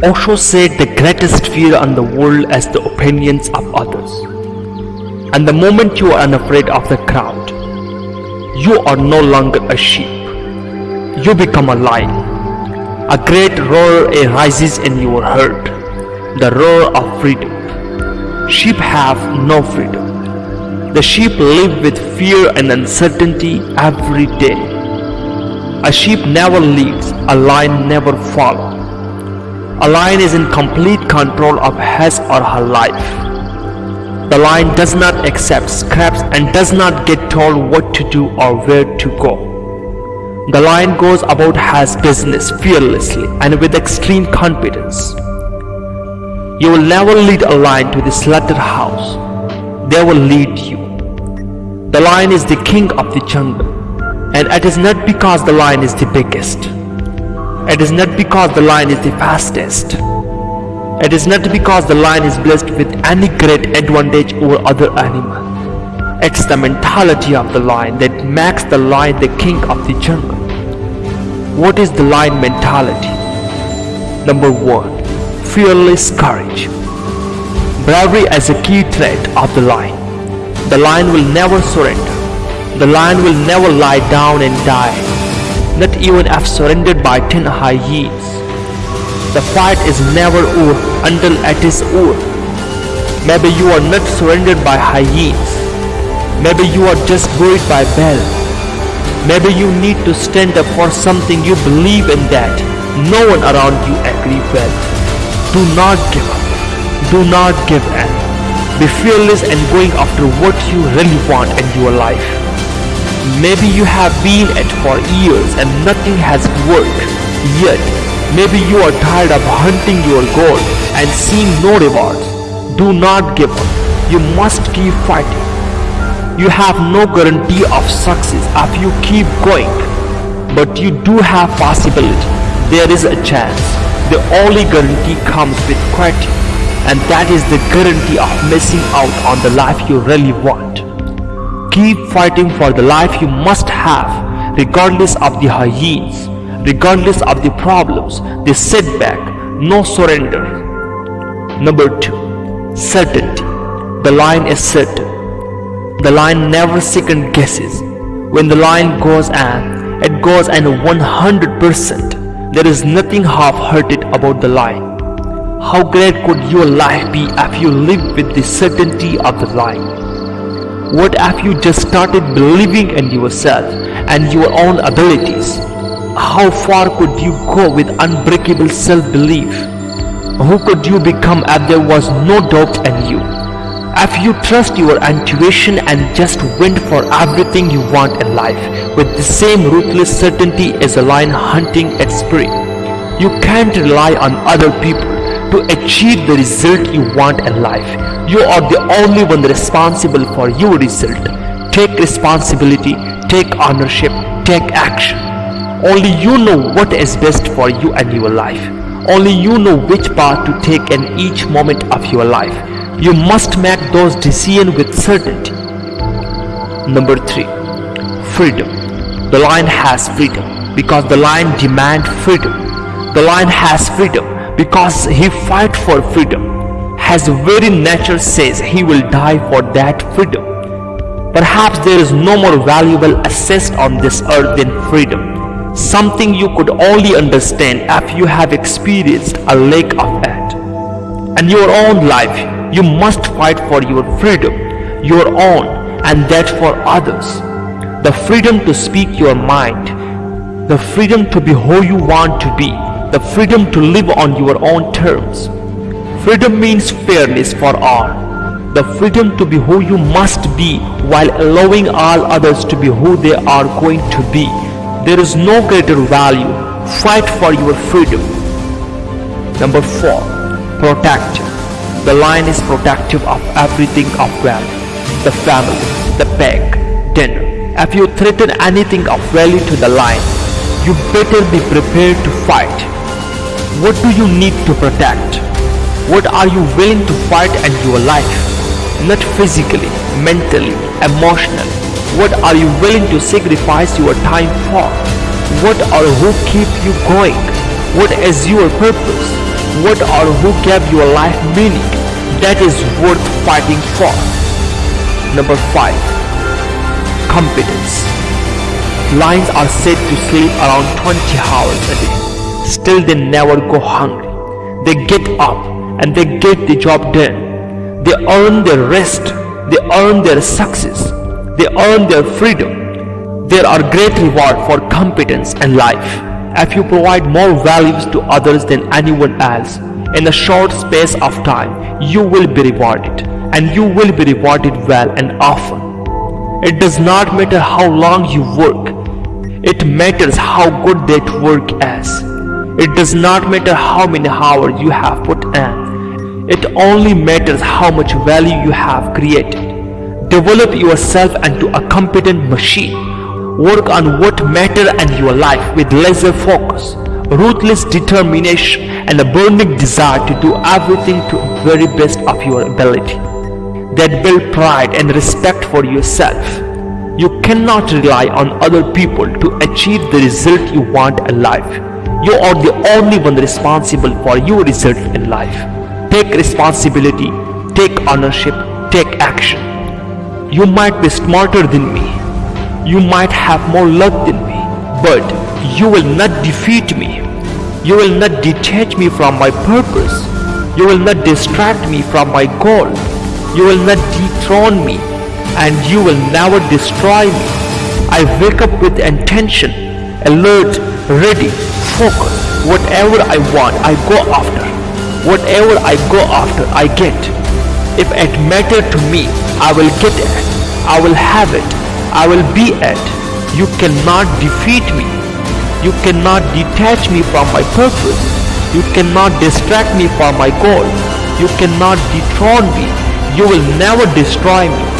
Osho said the greatest fear on the world is the opinions of others. And the moment you are unafraid of the crowd, you are no longer a sheep. You become a lion. A great roar arises in your heart, the roar of freedom. Sheep have no freedom. The sheep live with fear and uncertainty every day. A sheep never leads, a lion never follows. A lion is in complete control of his or her life. The lion does not accept scraps and does not get told what to do or where to go. The lion goes about his business fearlessly and with extreme confidence. You will never lead a lion to the slaughterhouse. They will lead you. The lion is the king of the jungle. And it is not because the lion is the biggest. It is not because the lion is the fastest. It is not because the lion is blessed with any great advantage over other animals. It's the mentality of the lion that makes the lion the king of the jungle. What is the lion mentality? Number 1 fearless courage. Bravery is a key trait of the lion. The lion will never surrender. The lion will never lie down and die, not even if surrendered by 10 hyenas. The fight is never over until it is over. Maybe you are not surrendered by hyenas. Maybe you are just worried by Bell. Maybe you need to stand up for something you believe in that no one around you agree with. Do not give up. Do not give in. Be fearless and going after what you really want in your life. Maybe you have been at for years and nothing has worked. Yet, maybe you are tired of hunting your goal and seeing no rewards. Do not give up. You must keep fighting. You have no guarantee of success if you keep going. But you do have possibility. There is a chance the only guarantee comes with quitting and that is the guarantee of missing out on the life you really want. Keep fighting for the life you must have regardless of the hyenas, regardless of the problems, the setback, no surrender. Number 2. Certainty. The line is certain. The line never second guesses. When the line goes in, it goes in 100%. There is nothing half-hearted about the lie. How great could your life be if you lived with the certainty of the lie? What if you just started believing in yourself and your own abilities? How far could you go with unbreakable self-belief? Who could you become if there was no doubt in you? If you trust your intuition and just went for everything you want in life with the same ruthless certainty as a lion hunting its prey, you can't rely on other people to achieve the result you want in life. You are the only one responsible for your result. Take responsibility, take ownership, take action. Only you know what is best for you and your life. Only you know which path to take in each moment of your life. You must make those decisions with certainty. Number 3. Freedom. The lion has freedom because the lion demands freedom. The lion has freedom because he fight for freedom. His very nature says he will die for that freedom. Perhaps there is no more valuable asset on this earth than freedom. Something you could only understand if you have experienced a lack of it. And your own life you must fight for your freedom, your own and that for others. The freedom to speak your mind, the freedom to be who you want to be, the freedom to live on your own terms. Freedom means fairness for all. The freedom to be who you must be while allowing all others to be who they are going to be. There is no greater value. Fight for your freedom. Number 4. Protect the lion is protective of everything of value. The family, the peg, dinner. If you threaten anything of value to the lion, you better be prepared to fight. What do you need to protect? What are you willing to fight in your life? Not physically, mentally, emotionally. What are you willing to sacrifice your time for? What or who keep you going? What is your purpose? what or who gave your life meaning that is worth fighting for. Number 5. Competence. Lions are said to sleep around 20 hours a day. Still they never go hungry. They get up and they get the job done. They earn their rest. They earn their success. They earn their freedom. There are great reward for competence and life. If you provide more values to others than anyone else, in a short space of time, you will be rewarded and you will be rewarded well and often. It does not matter how long you work. It matters how good that work is. It does not matter how many hours you have put in. It only matters how much value you have created. Develop yourself into a competent machine. Work on what matter in your life with laser focus, ruthless determination and a burning desire to do everything to the very best of your ability. That build pride and respect for yourself. You cannot rely on other people to achieve the result you want in life. You are the only one responsible for your result in life. Take responsibility, take ownership, take action. You might be smarter than me. You might have more luck than me. But you will not defeat me. You will not detach me from my purpose. You will not distract me from my goal. You will not dethrone me. And you will never destroy me. I wake up with intention, alert, ready, focused. Whatever I want, I go after. Whatever I go after, I get. If it matter to me, I will get it. I will have it. I will be it. You cannot defeat me. You cannot detach me from my purpose. You cannot distract me from my goal. You cannot dethrone me. You will never destroy me.